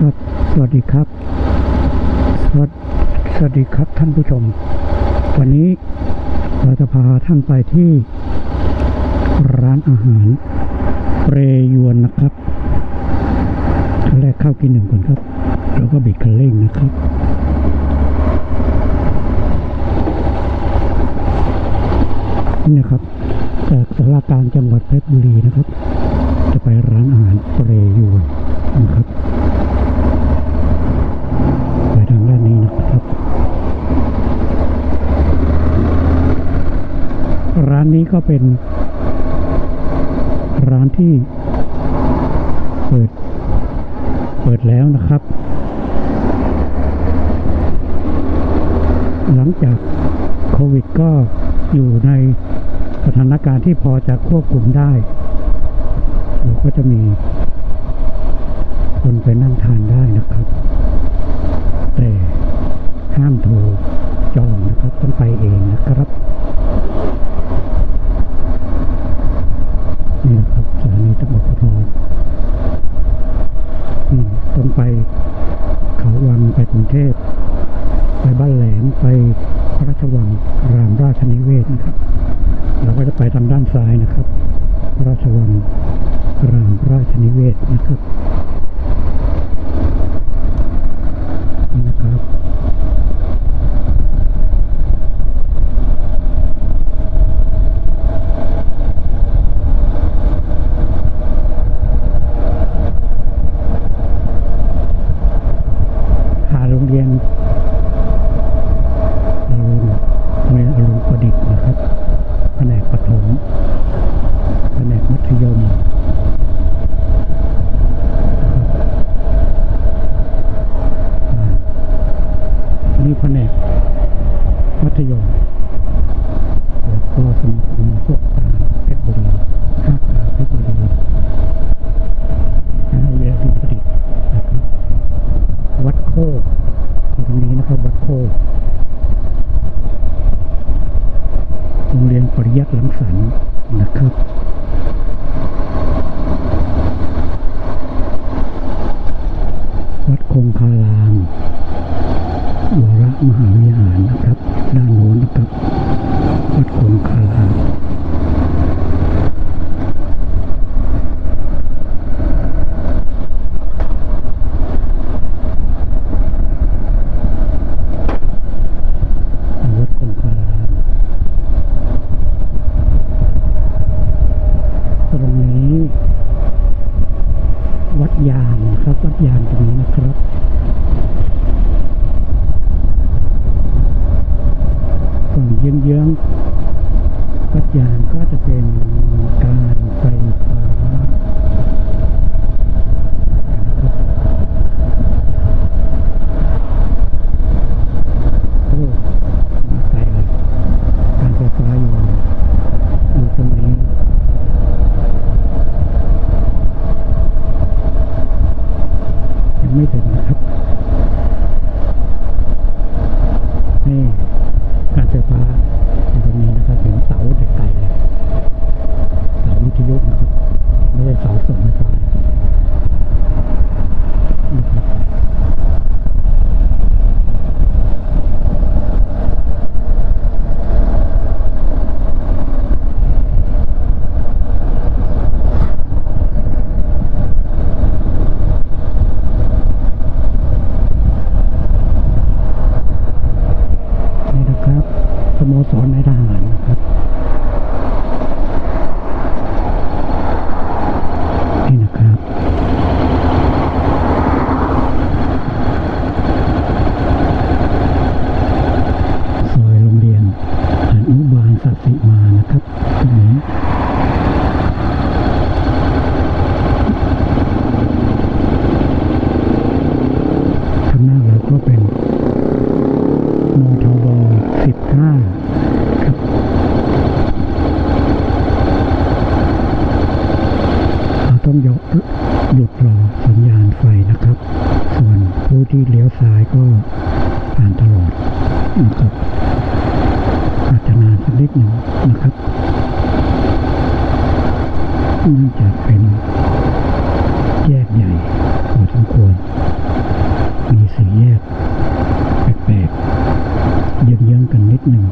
ครับสวัสดีครับ สวัสสวัสดีครับท่านผู้ชม วันนี้เราจะพาท่านไปที่ร้านอาหารเปรยวนนะครับแรกเข้ากินหนึ่งก่อนครับ แล้วก็บิดคันเร่งนะครับนี่นะครับจากสารกลารจังหวัดเพชรบุรีนะครับ จะไปร้านอาหารเปรยวนนะครับ ไปทางด้านนี้นะครับ ร้านนี้ ก็เป็นร้านที่เปิด เปิดแล้วนะครับ หลังจากโควิดก็อยู่ในสถานการณ์ที่พอจะควบคุมได้เราก็จะมีคนไปนั่งทานได้นะครับ แต่ห้ามโทรจองนะครับ ต้องไปเองนะครับ นี่นะครับ สถานีตำรวจภูธรนี่ต้องไปเขาวังไปกรุงเทพ ไปบ้านแหลมไปพระราชวังรามราชนิเวศนะครับ เราก็จะไปทางด้านซ้ายนะครับ พระราชวังรามราชนิเวศนะครับ นี่นะครับ หาโรงเรียนอรุณโรงเรียนอรุณประดิษฐ์นะครับ แผนกประถม แผนกมัธยมอ่านี่แผนกมัธยม แล้วก็สมาคมพวกตาเพชรบุรีห้าตาเพชรบุรีนะโรงเรียนอรุณประดิษฐ์นะครับ วัดโคกอยู่ตรงนี้นะครับ วัดโคก โรงเรียนปริยัติหลังสรรนะครับวัดคงคารามวรมหาวิหารนะครับ ด้านโน้นนะครับ วัดคงคาราม วัดคงคารามตรงนี้ วัดยาง น ที่เลี้ยวซ้ายก็ผ่านตลอดนะครับอาจจะนานสักนิดหนึ่งนะครับเนื่องจากเป็นแยกใหญ่พอสมควร มีสี่แยกแปลกๆเยื้องๆกันนิดหนึ่ง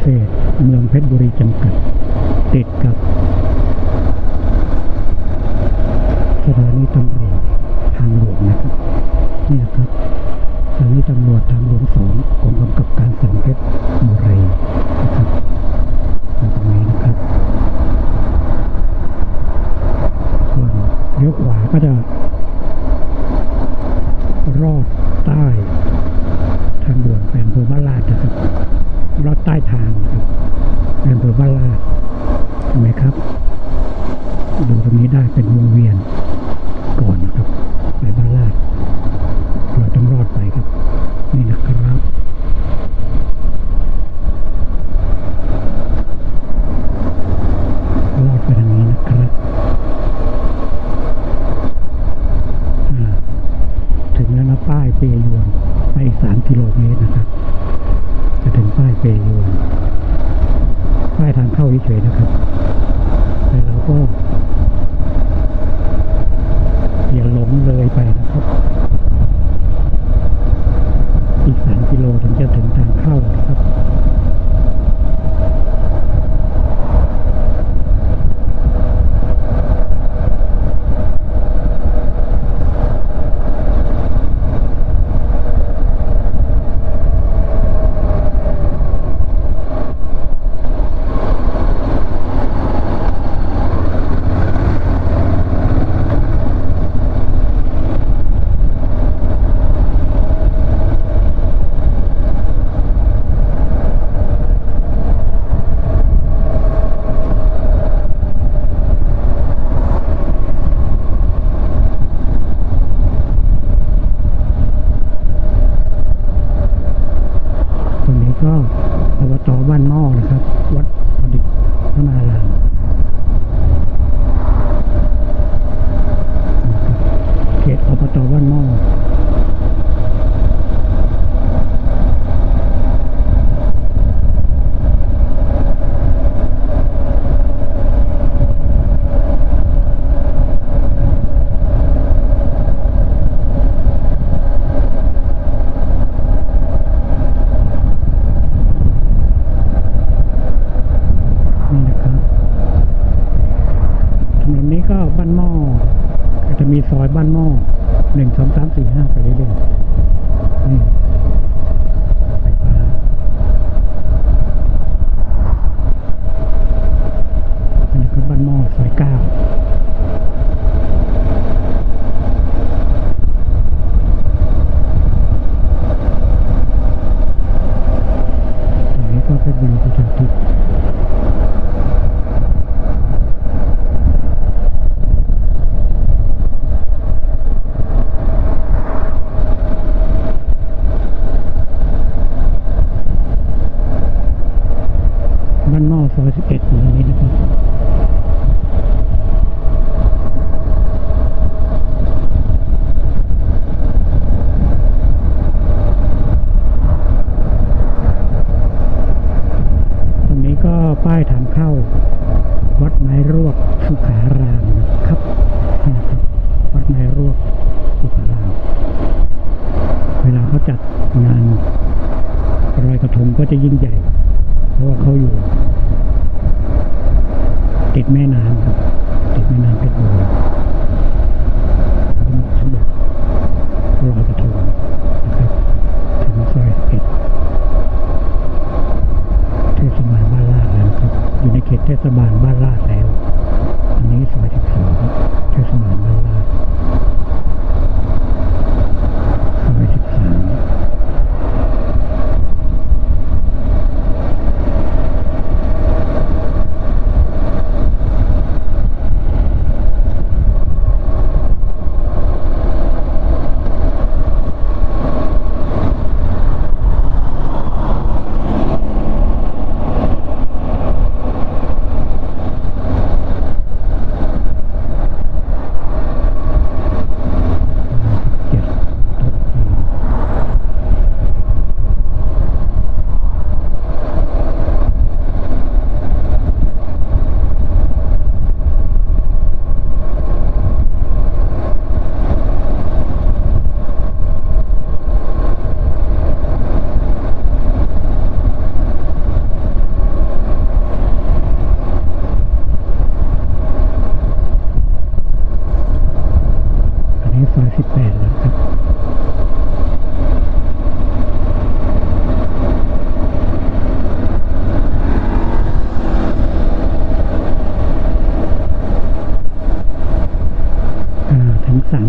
เกษตรเมืองเพชรบุรีจำกัด ติดกับ สถานีตำรวจทางหลวงนะครับนี่นะครับสถานีตำรวจทางหลวงสองกองกำกับการสองเพชรบุรีนะครับตรงนี้นะครับส่วนเลี้ยวขวาก็จะรอดใต้ทางด่วนไปอำเภอบ้านลาดนะครับลอดใต้ทางนะครับไปอำเภอบ้านลาดเห็ นไหมครับ ดูตรงนี้ได้เป็นวงเวียนก่อนนะครับ ไปบ้านลาดเราต้องรอดไปครับ นี่นะครับ รอดไปทางนี้นะครับถึงแล้วนะป้ายเปยวนไปอีกสามกิโลเมตรนะครับ จะถึงป้ายเปยวนป้ายทางเข้าเฉยๆนะครับ แต่เราก็อย่าหลงเลยไปนะครับ อีกสามกิโลถึงจะถึงทางเข้านะครับ ตรงนี้ ก็อบตบ้านหม้อนะครับวัดประดิษฐ์พระนารามเขตอบตบ้านหม้อนี่นะครับถนนนี้ก็บ้านหม้อก็จะมีซอยบ้านหม้อหนึ่งสองสามสี่ห้าไปเรื่อยๆนี่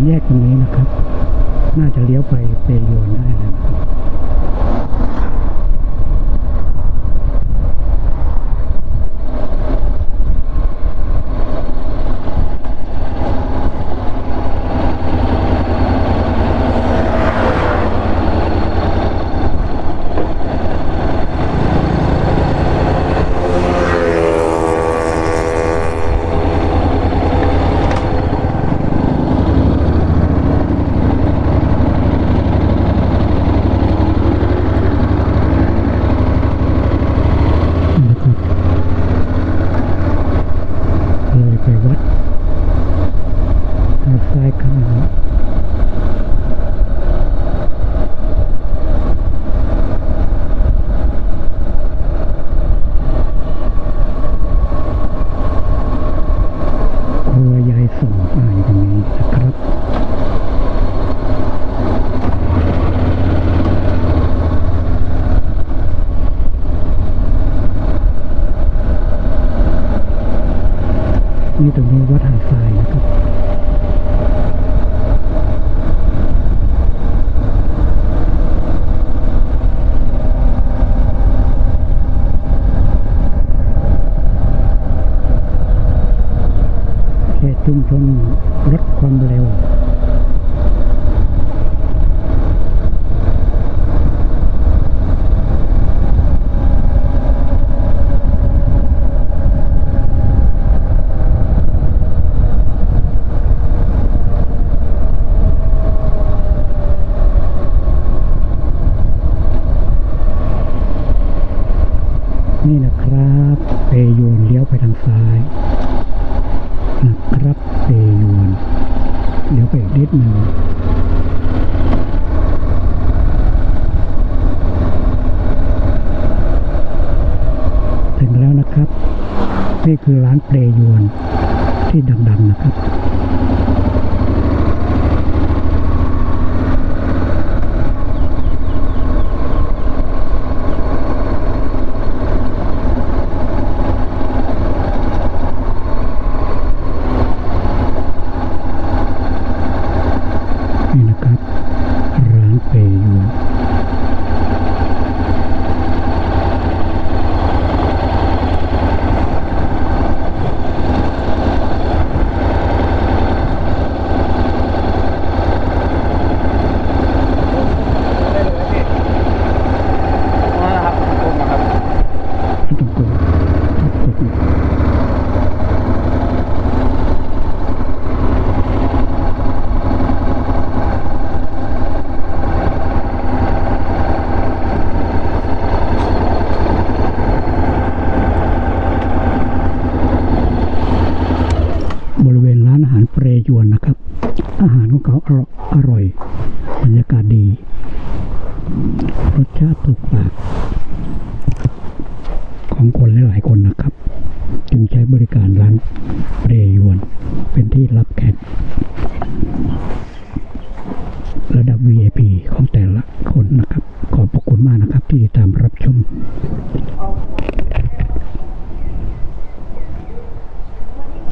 แยกตรงนี้นะครับ น่าจะเลี้ยวไปเปยวนได้แล้วนะครับนะครับเลยไปวัดทางซ้ายข้างครัวยายส่งอ่านตรงนี้นะครับ นี่ตรงนี้วัดหาดทรายนะครับ เขตชุมชนลดความเร็ว นี่นะครับ เปยวนเลี้ยวไปทางซ้ายนะครับเปยวนเลี้ยวไปอีกนิดหนึ่งถึงแล้วนะครับ นี่คือร้านเปยวนที่ดัง ๆ นะครับ นี่นะครับ ร้านเปยวนไม่ต้องกลัวกดบริเวณร้านอาหารเปร ยวนนะครับ อาหารของเขาอร่อยบรรยากาศดี รสชาติถูกปากของคนหลายๆคนนะครับ จึงใช้บริการร้านเรยวน เป็นที่รับแขก